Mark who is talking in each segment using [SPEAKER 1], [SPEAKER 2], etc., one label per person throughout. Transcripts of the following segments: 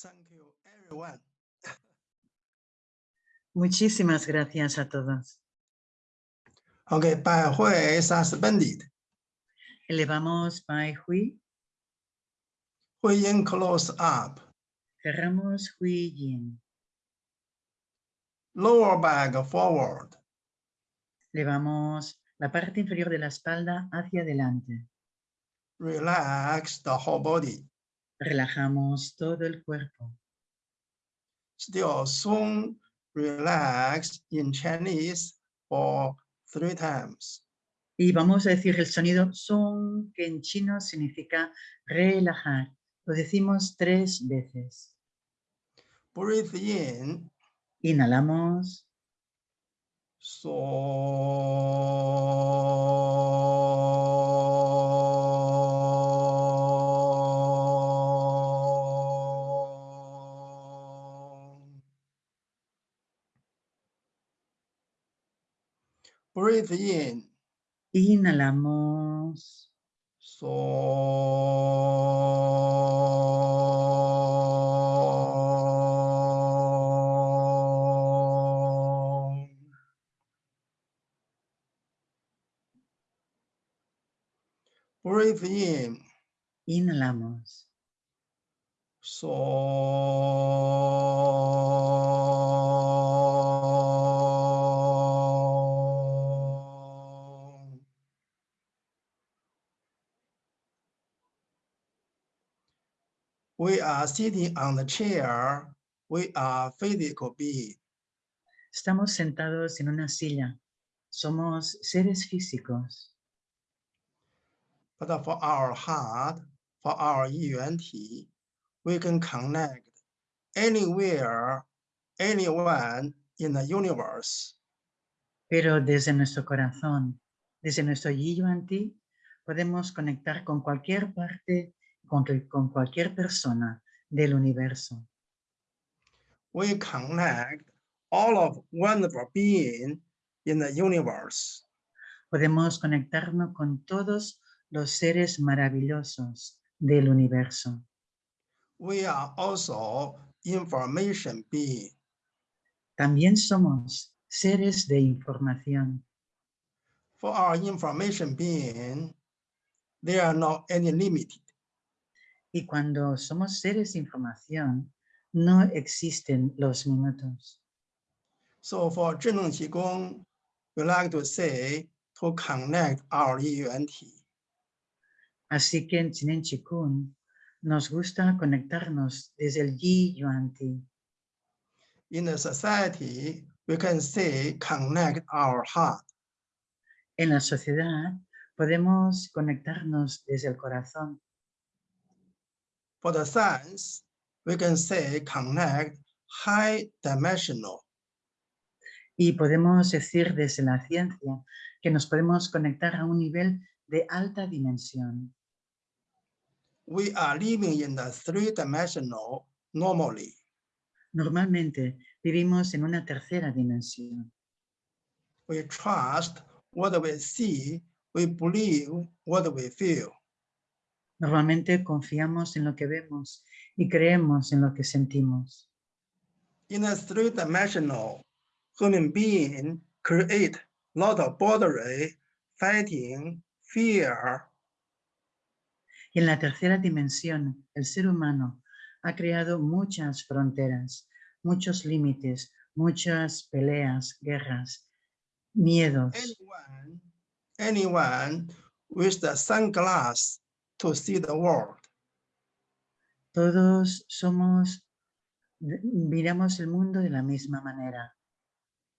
[SPEAKER 1] Thank you, everyone.
[SPEAKER 2] Muchísimas gracias a todos.
[SPEAKER 1] Okay, Bai Hui is suspended.
[SPEAKER 2] Elevamos Bai Hui.
[SPEAKER 1] Hui Yin close up.
[SPEAKER 2] Cerramos Hui Yin.
[SPEAKER 1] Lower back forward.
[SPEAKER 2] Levamos la parte inferior de la espalda hacia adelante.
[SPEAKER 1] Relax the whole body
[SPEAKER 2] relajamos todo el cuerpo.
[SPEAKER 1] Still soon relax in Chinese for three times.
[SPEAKER 2] Y vamos a decir el sonido son, que en chino significa relajar. Lo decimos tres veces.
[SPEAKER 1] Breathe in.
[SPEAKER 2] Inhalamos,
[SPEAKER 1] So Breathe in.
[SPEAKER 2] inhalamos,
[SPEAKER 1] So Breathe in.
[SPEAKER 2] inhalamos,
[SPEAKER 1] So We are sitting on the chair. We are physical being.
[SPEAKER 2] Estamos sentados en una silla. Somos seres físicos,
[SPEAKER 1] But for our heart, for our yuan ti, we can connect anywhere, anyone in the universe.
[SPEAKER 2] pero desde nuestro corazón, desde nuestro Yuan Ti, podemos conectar con cualquier parte, con, con cualquier persona del universo.
[SPEAKER 1] We connect all of wonderful being in the universe.
[SPEAKER 2] Podemos conectarnos con todos los seres maravillosos del universo.
[SPEAKER 1] We are also information being.
[SPEAKER 2] También somos seres de información.
[SPEAKER 1] For our information being, there are not any limit.
[SPEAKER 2] Y cuando somos seres de información, no existen los minutos.
[SPEAKER 1] So for Zheneng Qigong, we like to say to connect our yuan ti.
[SPEAKER 2] Así que en Chinen Chikun nos gusta conectarnos desde el Yi Yuan Ti.
[SPEAKER 1] In the society, we can say connect our heart.
[SPEAKER 2] En la sociedad podemos conectarnos desde el corazón.
[SPEAKER 1] For the science, we can say connect high dimensional.
[SPEAKER 2] Y podemos decir desde la ciencia que nos podemos conectar a un nivel de alta dimensión.
[SPEAKER 1] We are living in the three dimensional normally.
[SPEAKER 2] Normalmente vivimos en una tercera dimensión.
[SPEAKER 1] We trust what we see, we believe what we feel.
[SPEAKER 2] Normalmente confiamos en lo que vemos y creemos en lo que sentimos.
[SPEAKER 1] In the three dimensional, human being create lot of boundary, fighting, fear,
[SPEAKER 2] Y en la tercera dimensión, el ser humano ha creado muchas fronteras, muchos límites, muchas peleas, guerras, miedos.
[SPEAKER 1] anyone, anyone with the sunglass to see the world.
[SPEAKER 2] Todos somos, miramos el mundo de la misma manera.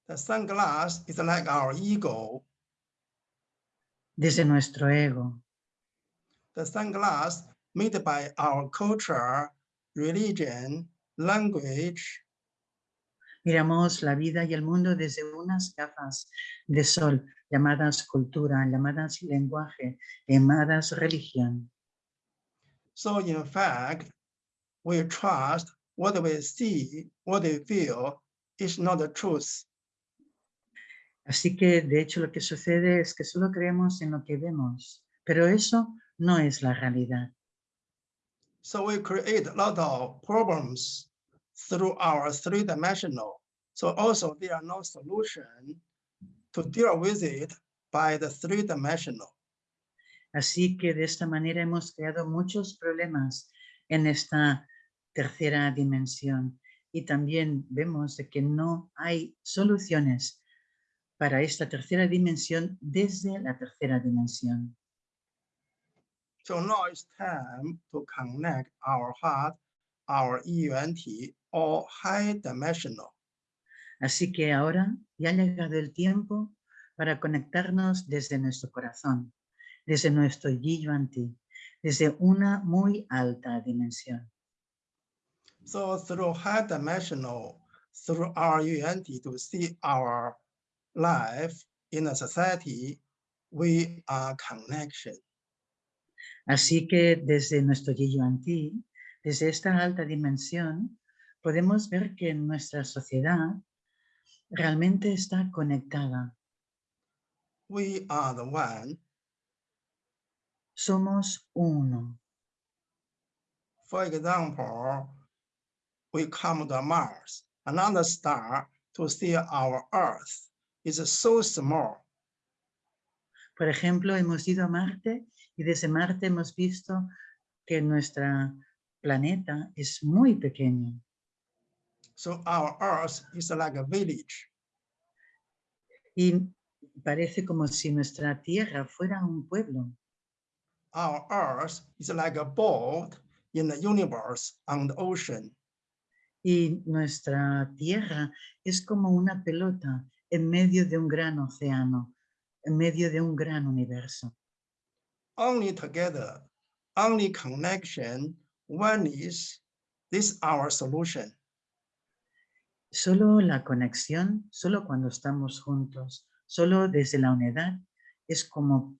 [SPEAKER 1] The sunglass is like our ego.
[SPEAKER 2] Desde nuestro ego,
[SPEAKER 1] The sunglass made by our culture, religion, language,
[SPEAKER 2] miramos la vida y el mundo desde unas gafas de sol llamadas cultura, llamadas lenguaje, llamadas religión.
[SPEAKER 1] So in fact, we trust what we see, what we feel is not the truth.
[SPEAKER 2] Así que, de hecho, lo que sucede es que solo creemos en lo que vemos, pero eso no es la realidad.
[SPEAKER 1] So we create a lot of problems through our three-dimensional. So also there are no solution to deal with it by the three-dimensional.
[SPEAKER 2] Así que de esta manera hemos creado muchos problemas en esta tercera dimensión y también vemos que no hay soluciones para esta tercera dimensión desde la tercera dimensión.
[SPEAKER 1] So now it's time to connect our heart, our EUNT, or high dimensional.
[SPEAKER 2] Así que ahora ya ha llegado el tiempo para conectarnos desde nuestro corazón, desde nuestro Yi-Yuan-Ti, desde una muy alta dimensión.
[SPEAKER 1] So through high dimensional, through our to see our life in a society, we are connection.
[SPEAKER 2] Así que desde nuestro Yi-Yuan-Ti, desde esta alta dimensión, podemos ver que nuestra sociedad realmente está conectada.
[SPEAKER 1] We are the one.
[SPEAKER 2] Somos uno.
[SPEAKER 1] For example, we come to Mars, another star, to see our Earth. is so small.
[SPEAKER 2] Por ejemplo, hemos ido a Marte y desde Marte hemos visto que nuestro planeta es muy pequeño.
[SPEAKER 1] So our Earth is like a village.
[SPEAKER 2] Y parece como si nuestra Tierra fuera un pueblo.
[SPEAKER 1] Our Earth is like a boat in the universe on the ocean.
[SPEAKER 2] Y nuestra Tierra es como una pelota en medio de un gran océano, en medio de un gran universo.
[SPEAKER 1] Only together, only connection, one is, this our solution.
[SPEAKER 2] Solo la conexión, solo cuando estamos juntos, solo desde la unidad es como,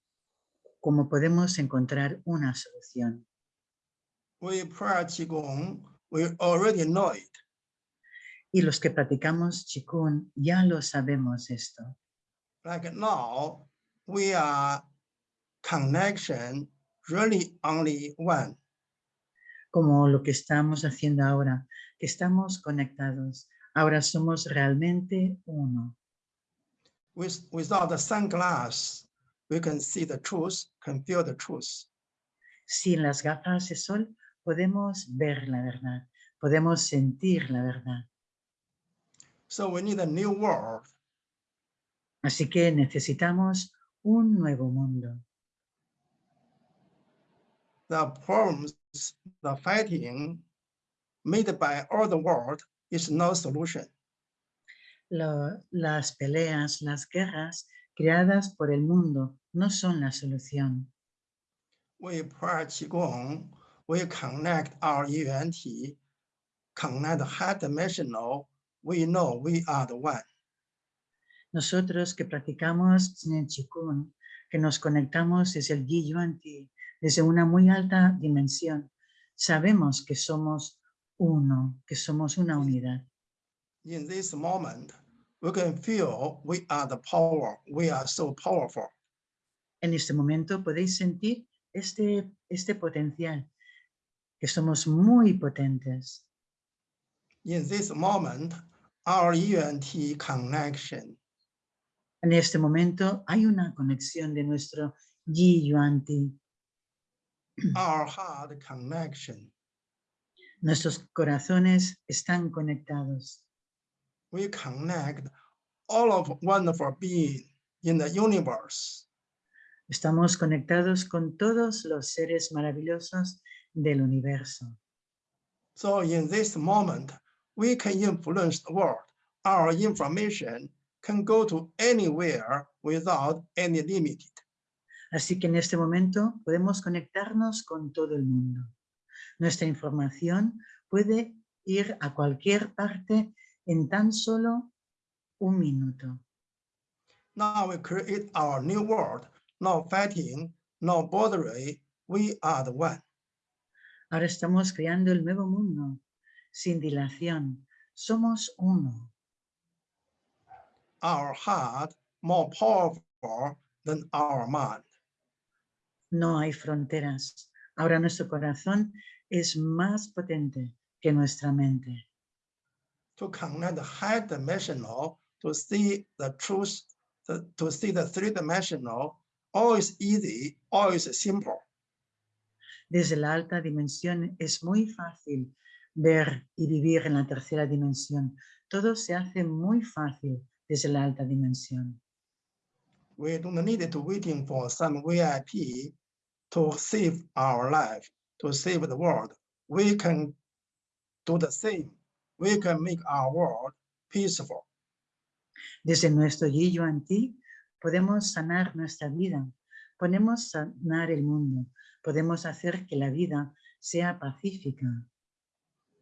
[SPEAKER 2] como podemos encontrar una solución.
[SPEAKER 1] We practice Qigong, we already know it.
[SPEAKER 2] Y los que practicamos Qigong ya lo sabemos esto.
[SPEAKER 1] Like now, we are connection really only one.
[SPEAKER 2] Como lo que estamos haciendo ahora, que estamos conectados. Ahora somos realmente uno.
[SPEAKER 1] With, without the sunglass, we can see the truth, can feel the truth.
[SPEAKER 2] Sin las gafas de sol podemos ver la verdad, podemos sentir la verdad.
[SPEAKER 1] So we need a new world.
[SPEAKER 2] Así que necesitamos un nuevo mundo.
[SPEAKER 1] The problems, the fighting made by all the world is no solution.
[SPEAKER 2] Lo- las peleas, las guerras creadas por el mundo no son la solución.
[SPEAKER 1] We practice Qigong, we connect our UNT, connect high dimensional, we know we are the one.
[SPEAKER 2] Nosotros que practicamos Qigong, que nos conectamos desde el Yi Yuan Ti, desde una muy alta dimensión, sabemos que somos uno, que somos una unidad.
[SPEAKER 1] In this moment, we can feel we are the power, we are so powerful.
[SPEAKER 2] En este momento podéis sentir este, este potencial, que somos muy potentes.
[SPEAKER 1] In this moment, our UNT connection
[SPEAKER 2] En este momento hay una conexión de nuestro Yi Yuan Ti.
[SPEAKER 1] our heart connection.
[SPEAKER 2] Nuestros corazones están conectados.
[SPEAKER 1] We connect all of wonderful being in the universe.
[SPEAKER 2] Estamos conectados con todos los seres maravillosos del universo.
[SPEAKER 1] So in this moment, we can influence the world. Our information can go to anywhere without any limit.
[SPEAKER 2] Así que en este momento podemos conectarnos con todo el mundo. Nuestra información puede ir a cualquier parte en tan solo un minuto.
[SPEAKER 1] Now we create our new world, no fighting, no bothering. We are the one.
[SPEAKER 2] Ahora estamos creando el nuevo mundo, sin dilación. Somos uno.
[SPEAKER 1] Our heart more powerful than our mind.
[SPEAKER 2] No hay fronteras. Ahora nuestro corazón es más potente que nuestra mente.
[SPEAKER 1] To connect the high dimensional to see the truth, to, to see the three dimensional, all is easy, all is simple.
[SPEAKER 2] Desde la alta dimensión es muy fácil ver y vivir en la tercera dimensión. Todo se hace muy fácil desde la alta dimensión.
[SPEAKER 1] We don't need to waiting for some VIP to save our life, to save the world. We can do the same. We can make our world peaceful.
[SPEAKER 2] Desde nuestro Yi Yuan Ti podemos sanar nuestra vida, podemos sanar el mundo, podemos hacer que la vida sea pacífica.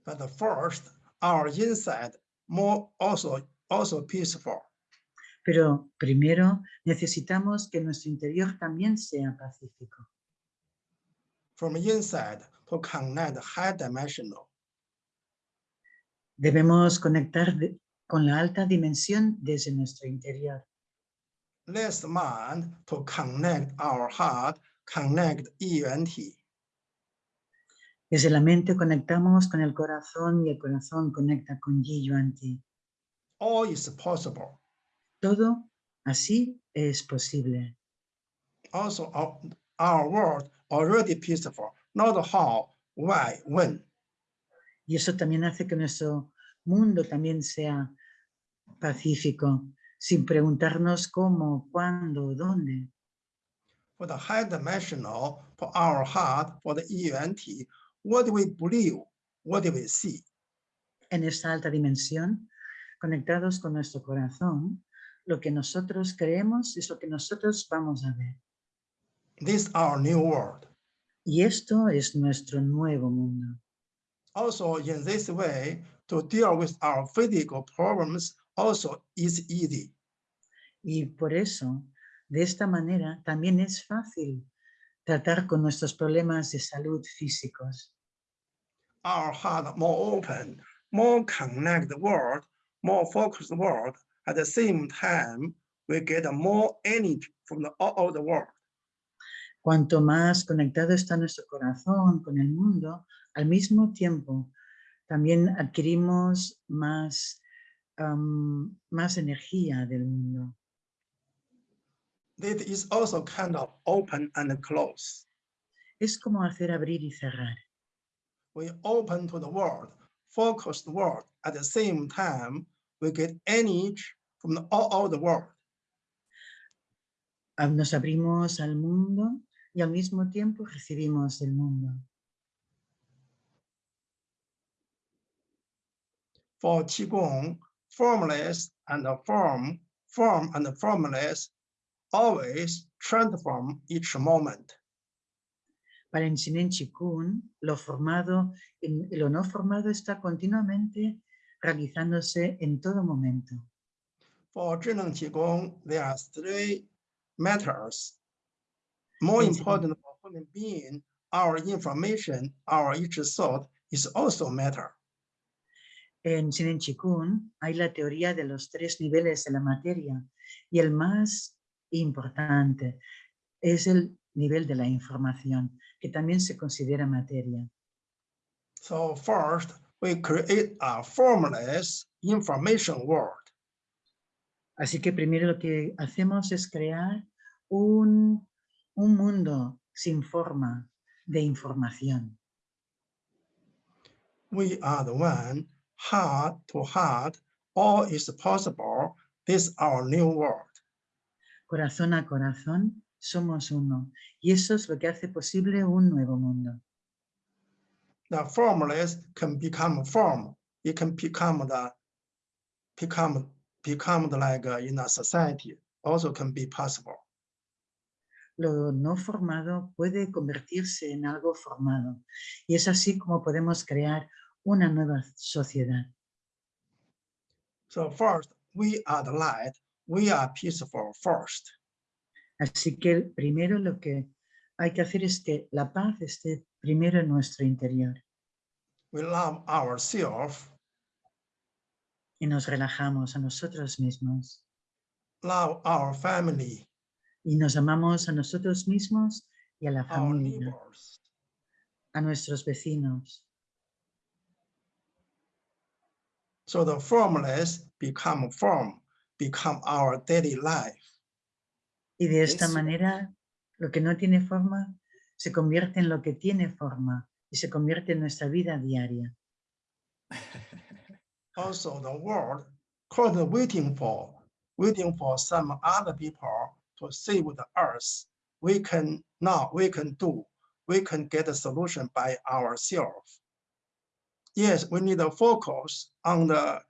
[SPEAKER 1] But first, our inside more also also peaceful.
[SPEAKER 2] Pero primero necesitamos que nuestro interior también sea pacífico.
[SPEAKER 1] From inside to connect high dimensional.
[SPEAKER 2] Debemos conectar de- con la alta dimensión desde nuestro interior.
[SPEAKER 1] Let's mind to connect our heart, connect ENT.
[SPEAKER 2] Desde la mente conectamos con el corazón y el corazón conecta con Yi Yuan Ti.
[SPEAKER 1] All is possible.
[SPEAKER 2] Todo así es posible.
[SPEAKER 1] Also, our, world already peaceful. Not how, why, when.
[SPEAKER 2] Y eso también hace que nuestro mundo también sea pacífico, sin preguntarnos cómo, cuándo, dónde.
[SPEAKER 1] For the high dimensional, for our heart, for the ENT, what do we believe? What do we see?
[SPEAKER 2] En esta alta dimensión, conectados con nuestro corazón, lo que nosotros creemos es lo que nosotros vamos a ver.
[SPEAKER 1] This our new world.
[SPEAKER 2] Y esto es nuestro nuevo mundo.
[SPEAKER 1] Also, in this way, to deal with our physical problems also is easy.
[SPEAKER 2] Y por eso, de esta manera, también es fácil tratar con nuestros problemas de salud físicos.
[SPEAKER 1] Our heart more open, more connect the world, more focused world. At the same time, we get more energy from the all of the world.
[SPEAKER 2] Cuanto más conectado está nuestro corazón con el mundo, al mismo tiempo también adquirimos más, am, más energía del mundo.
[SPEAKER 1] This is also kind of open and close.
[SPEAKER 2] Es como hacer abrir y cerrar.
[SPEAKER 1] We open to the world, focused world. At the same time, we get energy from the all of the world.
[SPEAKER 2] Ah, Nos abrimos al mundo y al mismo tiempo recibimos el mundo.
[SPEAKER 1] For Qigong, formless and form, form and formless always transform each moment.
[SPEAKER 2] Para el Shinen Chikun, lo formado y lo no formado está continuamente realizándose en todo momento.
[SPEAKER 1] For Zhenan Qigong, there are three matters. More important for human being, our information, our each thought is also matter.
[SPEAKER 2] En Shinen Chikun hay la teoría de los tres niveles de la materia y el más importante es el nivel de la información, que también se considera materia.
[SPEAKER 1] So first, we create a formless information world.
[SPEAKER 2] Así que primero lo que hacemos es crear un, un mundo sin forma de información.
[SPEAKER 1] We are the one, heart to heart, all is possible. This our new world.
[SPEAKER 2] Corazón a corazón somos uno y eso es lo que hace posible un nuevo mundo.
[SPEAKER 1] The formless can become form. It can become the become become the like uh, in a society. Also can be possible.
[SPEAKER 2] Lo no formado puede convertirse en algo formado y es así como podemos crear una nueva sociedad.
[SPEAKER 1] So first, we are the light. We are peaceful first.
[SPEAKER 2] Así que primero lo que hay que hacer es que la paz esté primero en nuestro interior
[SPEAKER 1] We love ourselves,
[SPEAKER 2] y nos relajamos a nosotros mismos
[SPEAKER 1] love our family,
[SPEAKER 2] y nos amamos a nosotros mismos y a la familia, a nuestros vecinos.
[SPEAKER 1] So the formless become form, become our daily life.
[SPEAKER 2] Y de esta manera, lo que no tiene forma se convierte en lo que tiene forma y se convierte en nuestra vida diaria.
[SPEAKER 1] Also, the world called waiting for, waiting for some other people to save the earth. We can now, we can do, we can get a solution by ourselves. Yes, we need to focus on the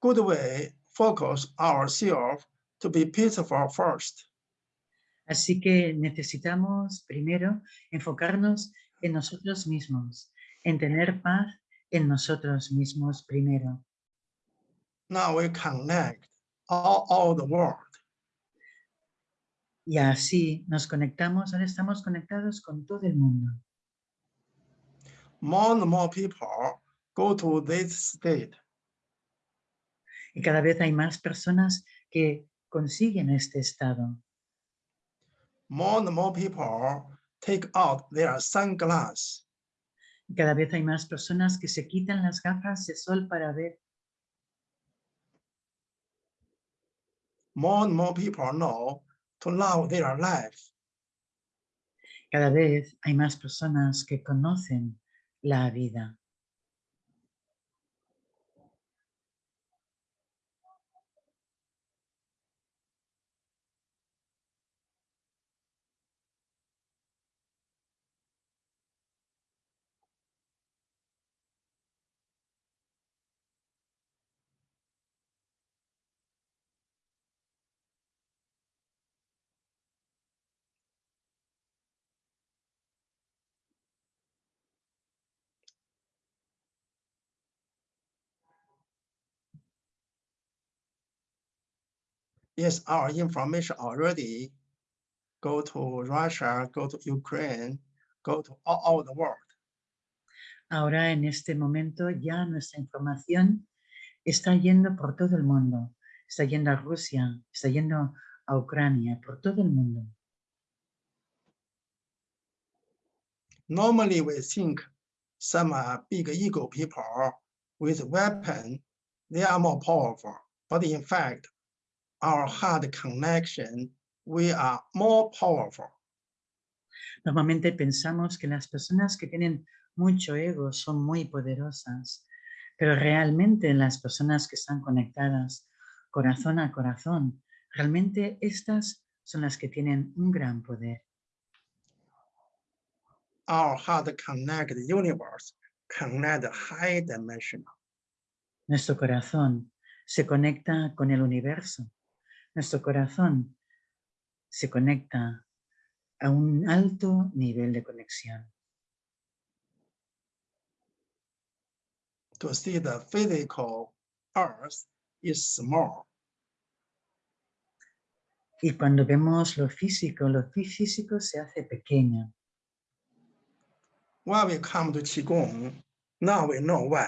[SPEAKER 1] good way, focus ourselves to be peaceful first.
[SPEAKER 2] Así que necesitamos primero enfocarnos en nosotros mismos, en tener paz en nosotros mismos primero.
[SPEAKER 1] Now we connect all, all the world.
[SPEAKER 2] Y así nos conectamos, ahora estamos conectados con todo el mundo.
[SPEAKER 1] More and more people go to this state.
[SPEAKER 2] Y cada vez hay más personas que consiguen este estado.
[SPEAKER 1] More and more people take out their sunglasses.
[SPEAKER 2] Y cada vez hay más personas que se quitan las gafas de sol para ver.
[SPEAKER 1] More and more people know to love their life.
[SPEAKER 2] Cada vez hay más personas que conocen la vida.
[SPEAKER 1] Yes, our information already go to Russia, go to Ukraine, go to all, all the world.
[SPEAKER 2] Ahora en este momento ya nuestra información está yendo por todo el mundo. Está yendo a Rusia, está yendo a Ucrania, por todo el mundo.
[SPEAKER 1] Normally, we think some uh, big ego people with weapon, they are more powerful. But in fact, our heart connection, we are more powerful.
[SPEAKER 2] Normalmente pensamos que las personas que tienen mucho ego son muy poderosas, pero realmente las personas que están conectadas corazón a corazón, realmente estas son las que tienen un gran poder.
[SPEAKER 1] Our heart connect universe, connect high dimensional.
[SPEAKER 2] Nuestro corazón se conecta con el universo. Nuestro corazón se conecta a un alto nivel de conexión.
[SPEAKER 1] To see the physical earth is small.
[SPEAKER 2] Y cuando vemos lo físico, lo fí- físico se hace pequeño.
[SPEAKER 1] When we come to Qigong, now we know why.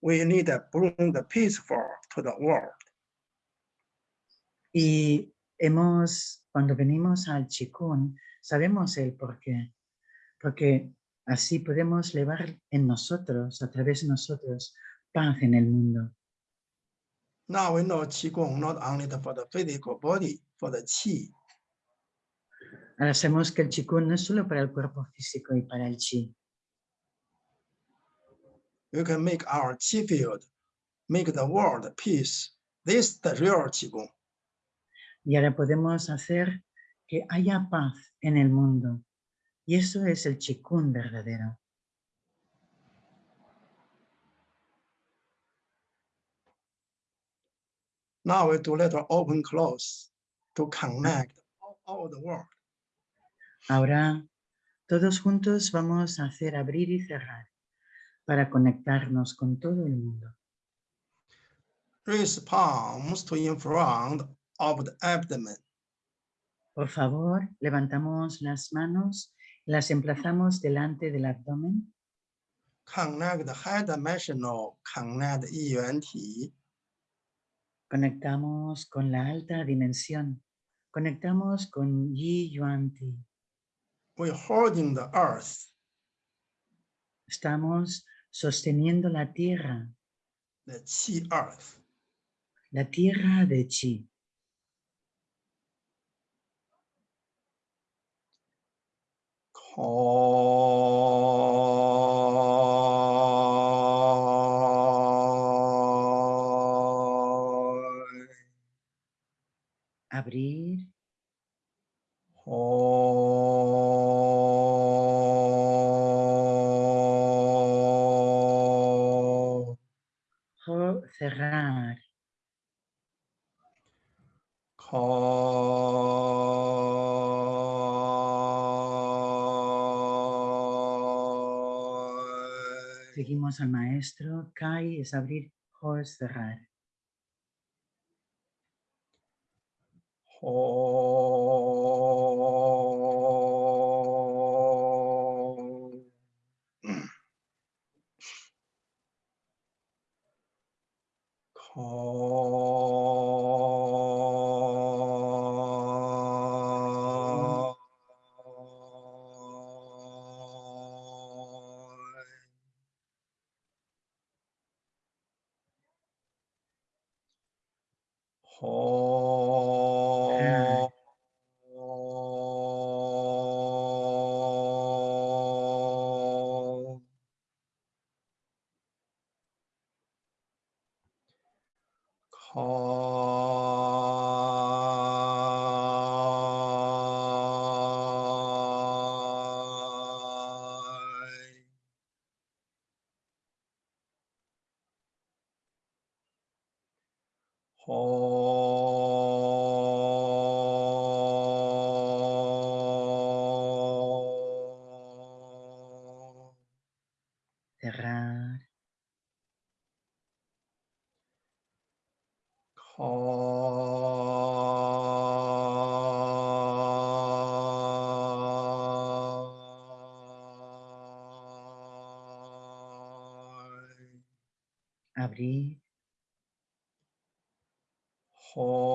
[SPEAKER 1] We need to bring the peaceful to the world.
[SPEAKER 2] Y hemos, cuando venimos al Chikun, sabemos el por qué. Porque así podemos llevar en nosotros, a través de nosotros, paz en el mundo.
[SPEAKER 1] Now we know Qigong not only for the physical body, for the Qi.
[SPEAKER 2] Ahora sabemos que el Chikun no es solo para el cuerpo físico y para el Chi.
[SPEAKER 1] We can make our Qi field, make the world peace. This is the real Qigong.
[SPEAKER 2] Y ahora podemos hacer que haya paz en el mundo. Y eso es el Chikun verdadero.
[SPEAKER 1] Now we do little open close to connect all, all the world.
[SPEAKER 2] Ahora todos juntos vamos a hacer abrir y cerrar para conectarnos con todo el mundo.
[SPEAKER 1] Raise palms to in front of the abdomen.
[SPEAKER 2] Por favor, levantamos las manos, las emplazamos delante del abdomen.
[SPEAKER 1] Connect the high dimensional connect yuan ti.
[SPEAKER 2] Conectamos con la alta dimensión. Conectamos con Yi Yuan Ti.
[SPEAKER 1] We're holding the earth.
[SPEAKER 2] Estamos sosteniendo la tierra.
[SPEAKER 1] The qi earth.
[SPEAKER 2] La tierra de Qi. Chi.
[SPEAKER 1] Koi.
[SPEAKER 2] Al maestro. Kai es abrir, jo es cerrar.
[SPEAKER 1] Ho.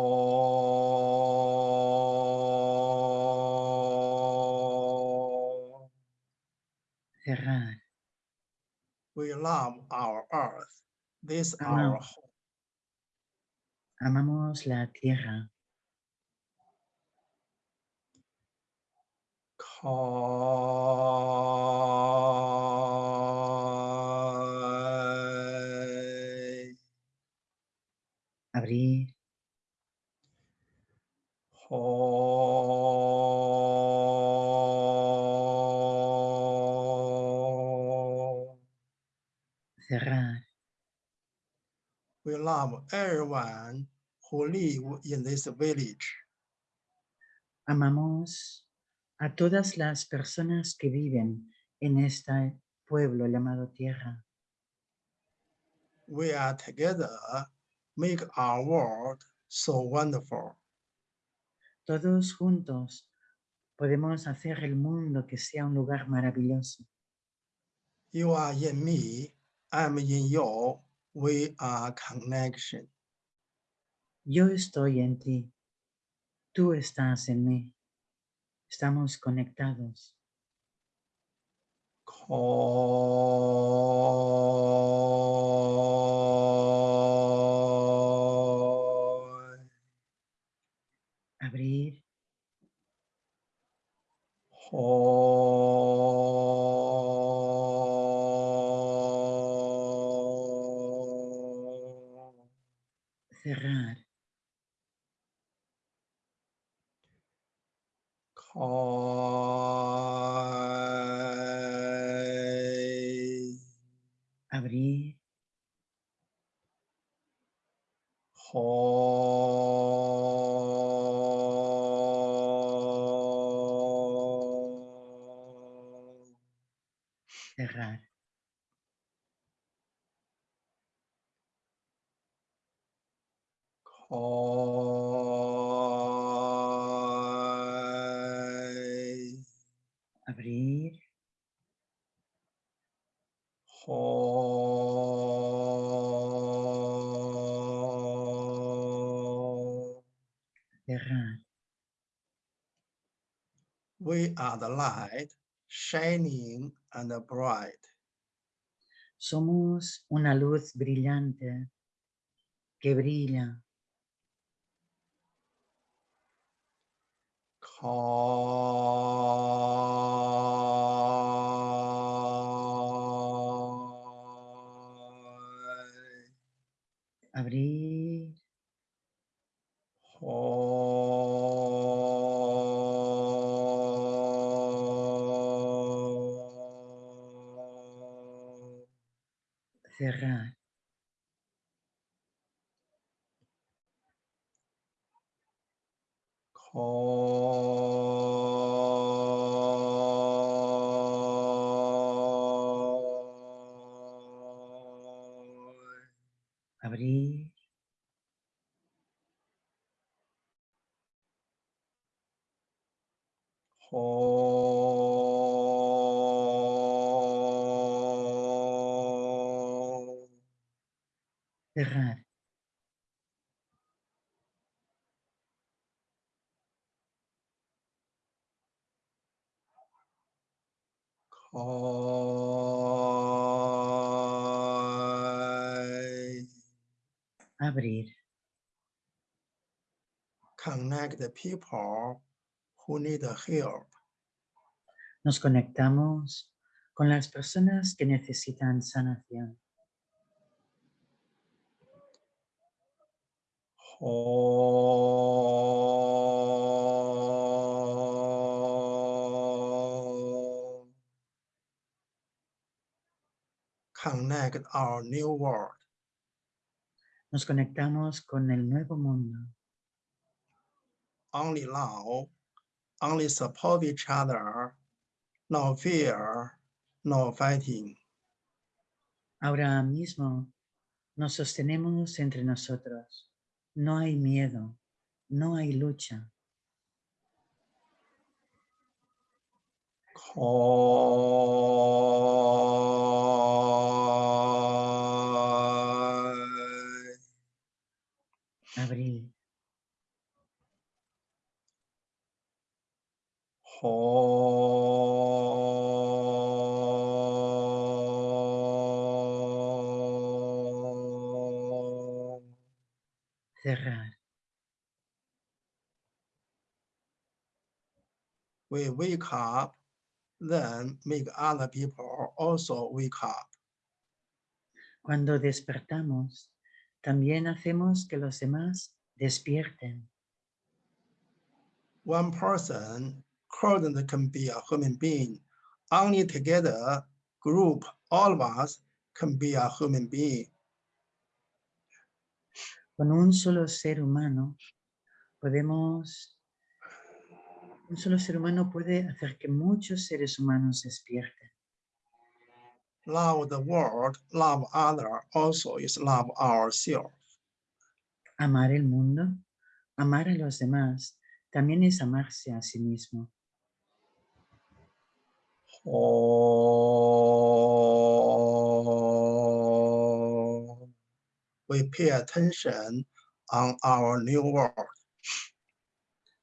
[SPEAKER 1] Ho. We love our earth. This
[SPEAKER 2] Amam-
[SPEAKER 1] our home.
[SPEAKER 2] Amamos la tierra.
[SPEAKER 1] Koi. Love everyone who live in this village.
[SPEAKER 2] Amamos a todas las personas que viven en este pueblo llamado tierra.
[SPEAKER 1] We are together, make our world so wonderful.
[SPEAKER 2] Todos juntos podemos hacer el mundo que sea un lugar maravilloso.
[SPEAKER 1] You are in me, I'm in you. We are connection.
[SPEAKER 2] Yo estoy en ti, tú estás en mí. Estamos conectados.
[SPEAKER 1] Are the light, shining and bright.
[SPEAKER 2] Somos una luz brillante que brilla
[SPEAKER 1] Kai.
[SPEAKER 2] Abrir.
[SPEAKER 1] Connect the people who need help.
[SPEAKER 2] Nos conectamos con las personas que necesitan sanación.
[SPEAKER 1] Connect our new world.
[SPEAKER 2] Nos conectamos con el nuevo mundo.
[SPEAKER 1] Only love, only support each other, no fear, no fighting.
[SPEAKER 2] Ahora mismo nos sostenemos entre nosotros. No hay miedo, no hay lucha.
[SPEAKER 1] We wake up, then make other people also wake up.
[SPEAKER 2] Cuando despertamos, también hacemos que los demás despierten.
[SPEAKER 1] One person couldn't can be a human being. Only together, group, all of us can be a human being.
[SPEAKER 2] Con un solo ser humano podemos... Un solo ser humano puede hacer que muchos seres humanos despierten.
[SPEAKER 1] Love the world, love other also is love ourselves.
[SPEAKER 2] Amar el mundo, amar a los demás, también es amarse a sí mismo.
[SPEAKER 1] Oh, we pay attention on our new world.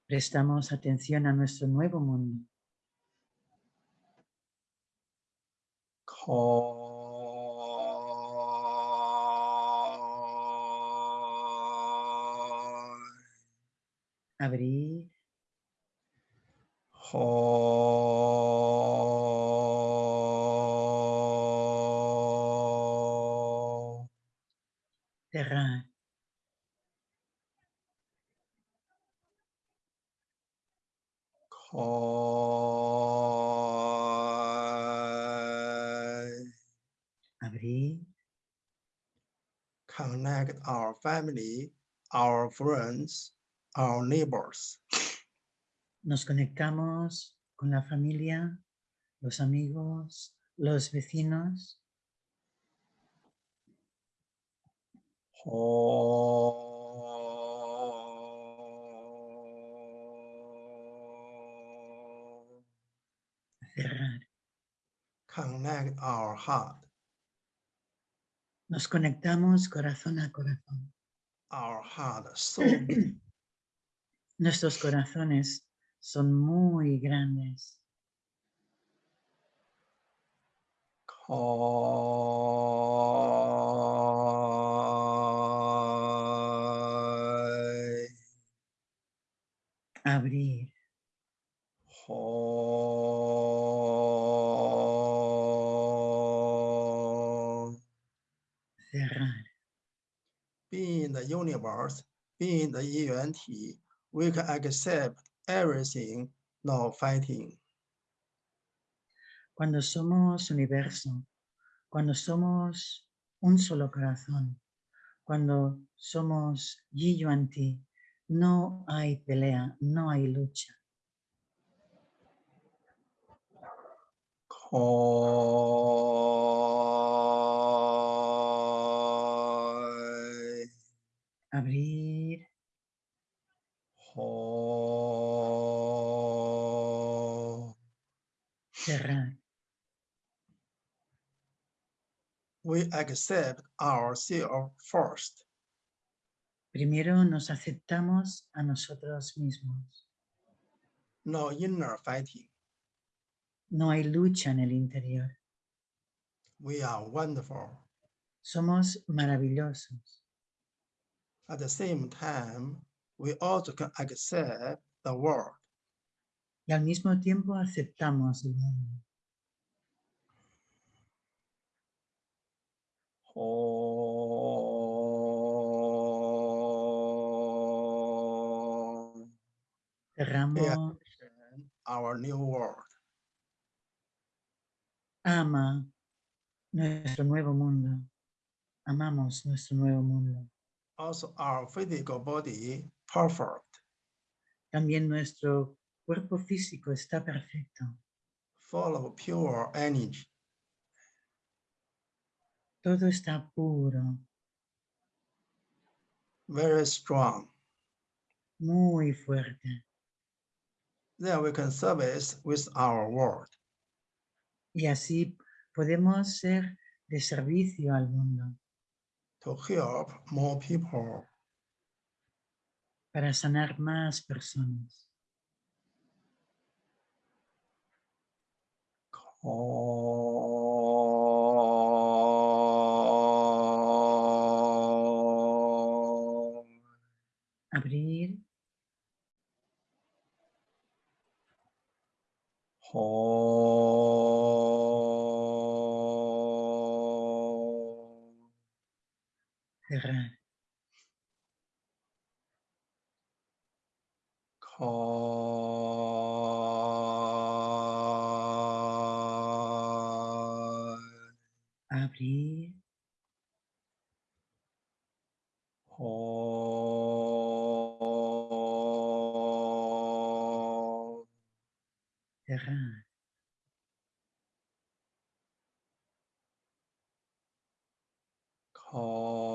[SPEAKER 2] Prestamos atención a nuestro nuevo mundo. Abrir.
[SPEAKER 1] Our family, our friends, our neighbors.
[SPEAKER 2] nos conectamos con la familia, los amigos, los vecinos.
[SPEAKER 1] Ho.
[SPEAKER 2] cerrar.
[SPEAKER 1] Connect our heart,
[SPEAKER 2] Nos conectamos corazón a corazón.
[SPEAKER 1] our heart.
[SPEAKER 2] Nuestros corazones son muy grandes.
[SPEAKER 1] universe, being the Yuan-Ti, we can accept everything, no fighting.
[SPEAKER 2] Cuando somos universo, cuando somos un solo corazón, cuando somos Yi Yuan Ti, no hay pelea, no hay lucha.
[SPEAKER 1] Oh.
[SPEAKER 2] Abrir,
[SPEAKER 1] Hai.
[SPEAKER 2] cerrar.
[SPEAKER 1] We accept ourselves first.
[SPEAKER 2] Primero nos aceptamos a nosotros mismos.
[SPEAKER 1] No inner fighting.
[SPEAKER 2] No hay lucha en el interior.
[SPEAKER 1] We are wonderful.
[SPEAKER 2] Somos maravillosos.
[SPEAKER 1] At the same time, we also can accept the world.
[SPEAKER 2] Y al mismo tiempo aceptamos el mundo.
[SPEAKER 1] Oh,
[SPEAKER 2] Cerramos,
[SPEAKER 1] our new world.
[SPEAKER 2] ama nuestro nuevo mundo. Amamos nuestro nuevo mundo.
[SPEAKER 1] Also, our physical body perfect,
[SPEAKER 2] También nuestro cuerpo físico está perfecto.
[SPEAKER 1] full of pure energy.
[SPEAKER 2] Todo está puro,
[SPEAKER 1] very strong.
[SPEAKER 2] muy fuerte.
[SPEAKER 1] Then we can service with our world.
[SPEAKER 2] Y así podemos ser de servicio al mundo
[SPEAKER 1] to help more people.
[SPEAKER 2] para sanar más personas. Abrir, cerrar.
[SPEAKER 1] oh,
[SPEAKER 2] Abrir,
[SPEAKER 1] oh,
[SPEAKER 2] cerrar.
[SPEAKER 1] Kai.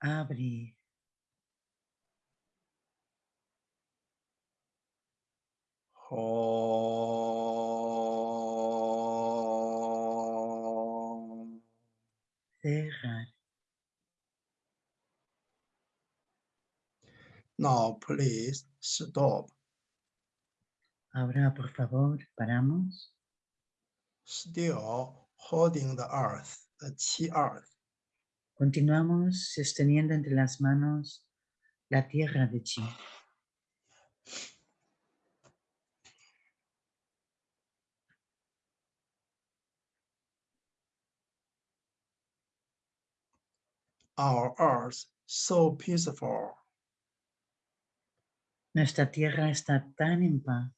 [SPEAKER 2] Abrir,
[SPEAKER 1] Ho.
[SPEAKER 2] Cerrar.
[SPEAKER 1] Now, please stop.
[SPEAKER 2] Ahora, por favor, paramos.
[SPEAKER 1] Still holding the earth, the Qi earth.
[SPEAKER 2] Continuamos sosteniendo entre las manos la tierra de Chi.
[SPEAKER 1] Our earth so peaceful.
[SPEAKER 2] Nuestra tierra está tan en paz.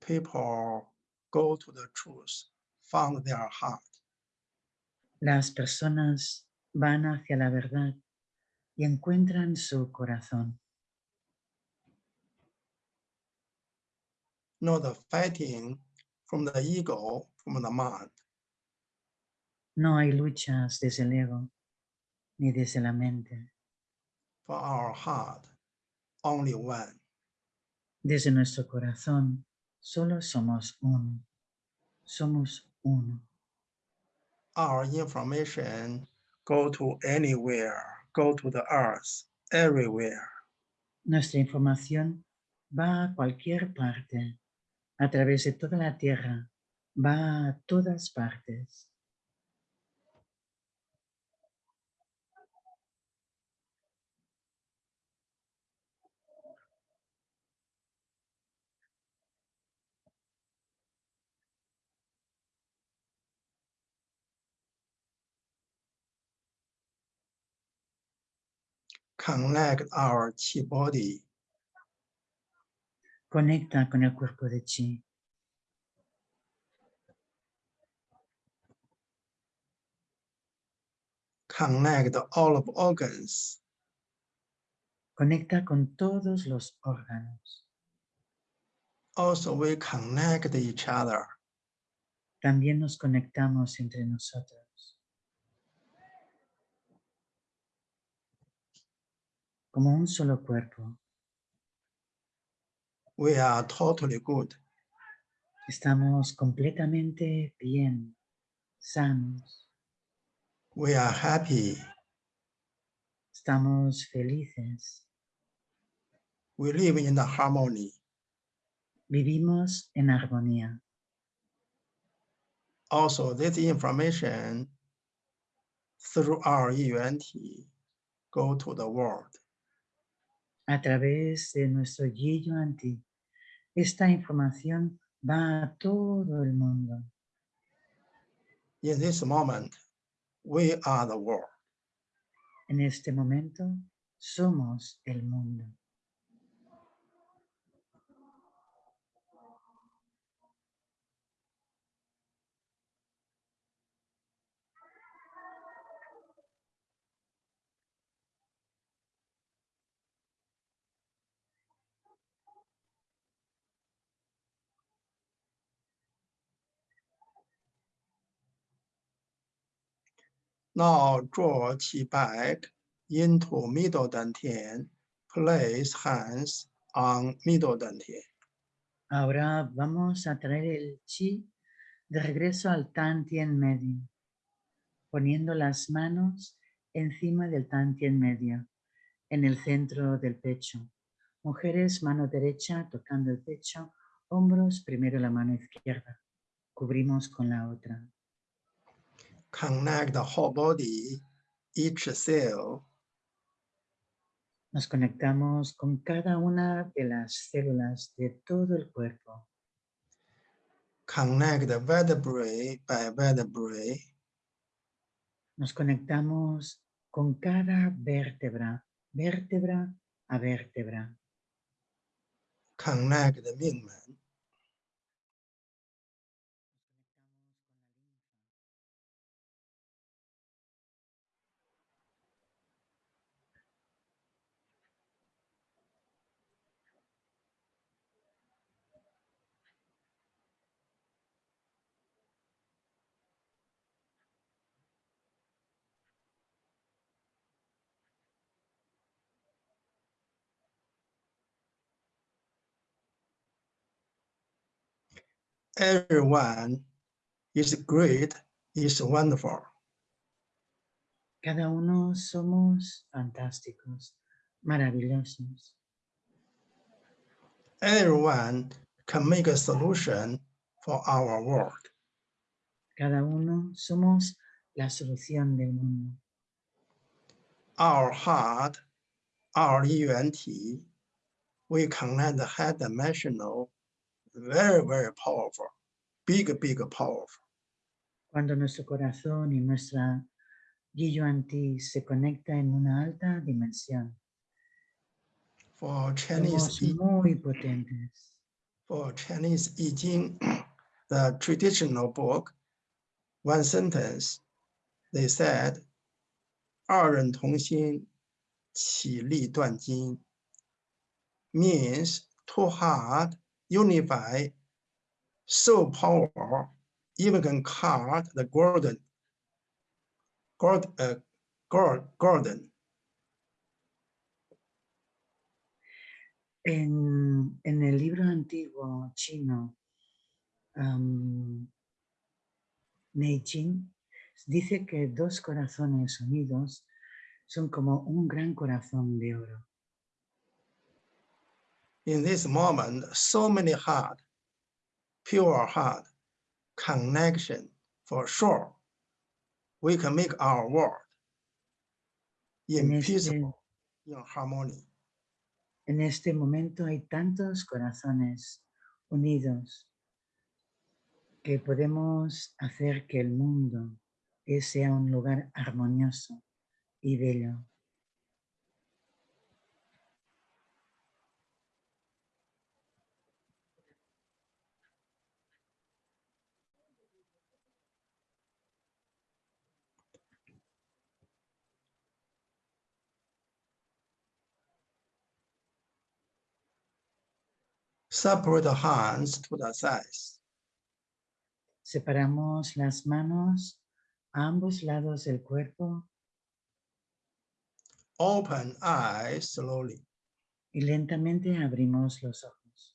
[SPEAKER 1] People go to the truth, found their heart.
[SPEAKER 2] Las personas van hacia la verdad y encuentran su corazón.
[SPEAKER 1] Not the fighting from the ego, from the mind.
[SPEAKER 2] No hay luchas desde el ego ni desde la mente.
[SPEAKER 1] For our heart, only one.
[SPEAKER 2] Desde nuestro corazón solo somos uno. Somos uno.
[SPEAKER 1] Our information go to anywhere, go to the earth, everywhere.
[SPEAKER 2] Nuestra información va a cualquier parte, a través de toda la tierra, va a todas partes.
[SPEAKER 1] Connect our chi body
[SPEAKER 2] Conecta con el cuerpo de chi.
[SPEAKER 1] connect all of organs,
[SPEAKER 2] Conecta con todos los órganos.
[SPEAKER 1] also we connect each other.
[SPEAKER 2] También nos conectamos entre nosotros. Como un solo cuerpo.
[SPEAKER 1] We are totally good.
[SPEAKER 2] Estamos completamente bien, sanos.
[SPEAKER 1] We are happy.
[SPEAKER 2] Estamos felices.
[SPEAKER 1] We live in the harmony.
[SPEAKER 2] Vivimos en armonía.
[SPEAKER 1] Also, this information through our UNT go to the world.
[SPEAKER 2] A través de nuestro Yi Yuan Ti, esta información va a todo el mundo.
[SPEAKER 1] In this moment, we are the world.
[SPEAKER 2] En este momento, somos el mundo.
[SPEAKER 1] Now draw qi back into middle dantian. Place hands on middle dantian.
[SPEAKER 2] Ahora vamos a traer el chi de regreso al Tantien medio, poniendo las manos encima del Tantien medio, en el centro del pecho. Mujeres, mano derecha tocando el pecho, hombros, primero la mano izquierda. Cubrimos con la otra.
[SPEAKER 1] Connect the whole body, each cell,
[SPEAKER 2] Nos conectamos con cada una de las células de todo el cuerpo.
[SPEAKER 1] connect the vertebrae by vertebrae,
[SPEAKER 2] Nos conectamos con cada vértebra, vértebra a vértebra.
[SPEAKER 1] connect the Mingmen, everyone is great, is wonderful.
[SPEAKER 2] Cada uno somos fantásticos, maravillosos.
[SPEAKER 1] Everyone can make a solution for our world.
[SPEAKER 2] Cada uno somos la solución del mundo.
[SPEAKER 1] Our heart, our UNT, we connect the high dimensional, very, very powerful, big, big powerful.
[SPEAKER 2] Cuando nuestro corazón y nuestra Yi Yuan Ti se conecta en una alta dimensión,
[SPEAKER 1] For Chinese,
[SPEAKER 2] somos
[SPEAKER 1] I-
[SPEAKER 2] muy potentes.
[SPEAKER 1] for Chinese I Ching, the traditional book, one sentence, they said, 二人同心，其利断金 means two heart unify, so power, even can cut the golden, gold, uh, gold.
[SPEAKER 2] En, en el libro antiguo chino, am, Neijing, Dice que dos corazones unidos son como un gran corazón de oro.
[SPEAKER 1] In this moment, so many heart, pure heart, connection for sure. We can make our world in
[SPEAKER 2] este,
[SPEAKER 1] peaceful, in harmony.
[SPEAKER 2] en este momento hay tantos corazones unidos que podemos hacer que el mundo sea un lugar armonioso y bello.
[SPEAKER 1] Separate the hands to the sides.
[SPEAKER 2] Separamos las manos a ambos lados del cuerpo
[SPEAKER 1] Open eyes slowly.
[SPEAKER 2] y lentamente abrimos los ojos.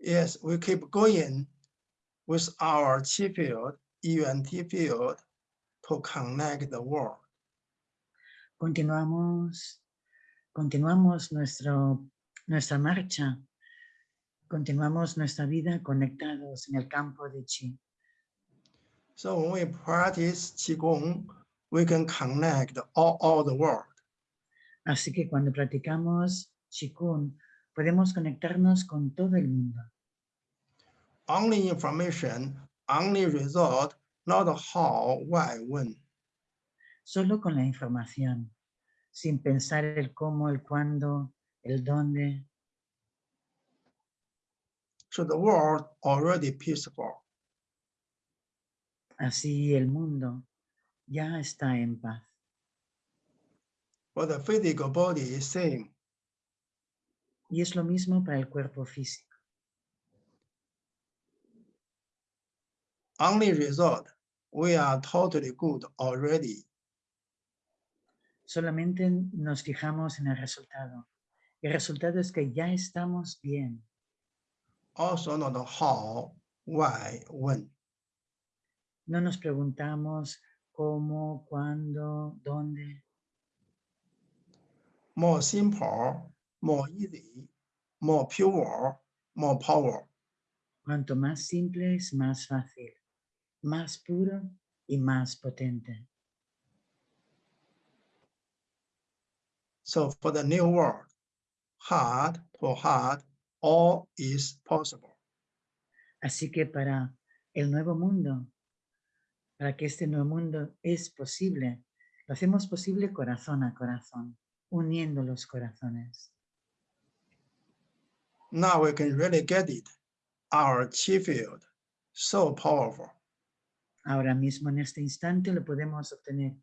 [SPEAKER 1] Yes, we keep going with our chi field, UNT field to connect the world.
[SPEAKER 2] Continuamos, continuamos nuestro, nuestra marcha, continuamos nuestra vida conectados en el campo de chi.
[SPEAKER 1] So when we practice Qigong, we can connect all, all the world.
[SPEAKER 2] Así que cuando practicamos Qigong, podemos conectarnos con todo el mundo.
[SPEAKER 1] Only information, only result, not how, why, when.
[SPEAKER 2] Solo con la información, sin pensar el cómo, el cuándo, el dónde.
[SPEAKER 1] So the world already peaceful.
[SPEAKER 2] Así el mundo ya está en paz.
[SPEAKER 1] For the physical body is same.
[SPEAKER 2] Y es lo mismo para el cuerpo físico.
[SPEAKER 1] Only result, we are totally good already.
[SPEAKER 2] Solamente nos fijamos en el resultado. El resultado es que ya estamos bien.
[SPEAKER 1] Also not how, why, when.
[SPEAKER 2] No nos preguntamos cómo, cuándo, dónde.
[SPEAKER 1] More simple, more easy, more pure, more power.
[SPEAKER 2] Cuanto más simple es más fácil, más puro y más potente.
[SPEAKER 1] So for the new world, heart to heart, all is possible.
[SPEAKER 2] Así que para el nuevo mundo, para que este nuevo mundo es posible, lo hacemos posible corazón a corazón, uniendo los corazones.
[SPEAKER 1] Now we can really get it. Our chi field, so powerful.
[SPEAKER 2] Ahora mismo en este instante lo podemos obtener,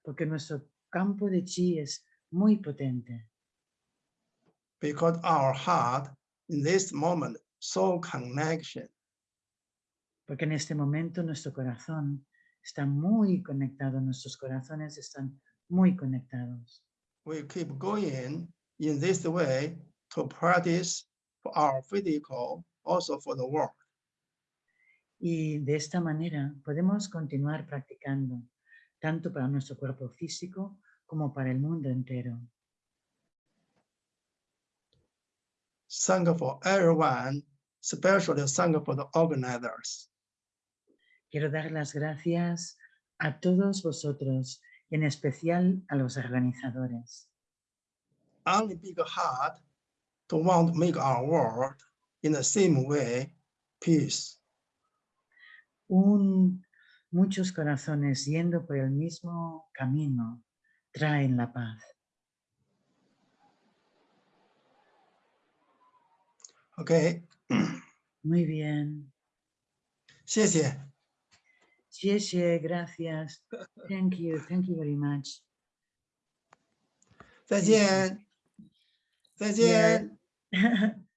[SPEAKER 2] porque nuestro campo de chi es muy potente,
[SPEAKER 1] because our heart in this moment so connection.
[SPEAKER 2] Porque en este momento nuestro corazón está muy conectado, nuestros corazones están muy conectados.
[SPEAKER 1] we keep going in this way to practice for our physical also for the world.
[SPEAKER 2] Y de esta manera podemos continuar practicando, tanto para nuestro cuerpo físico como para el mundo entero.
[SPEAKER 1] Sangha for everyone especially Sangha for the organizers
[SPEAKER 2] Quiero dar las gracias a todos vosotros en especial a los organizadores.
[SPEAKER 1] only big heart to want to make our world in the same way peace
[SPEAKER 2] Un, muchos corazones yendo por el mismo camino traen la paz.
[SPEAKER 1] okay
[SPEAKER 2] Muy bien.
[SPEAKER 1] 谢谢
[SPEAKER 2] Xie gracias. Thank you, thank you very much.
[SPEAKER 1] 再见再见
[SPEAKER 2] Yeah.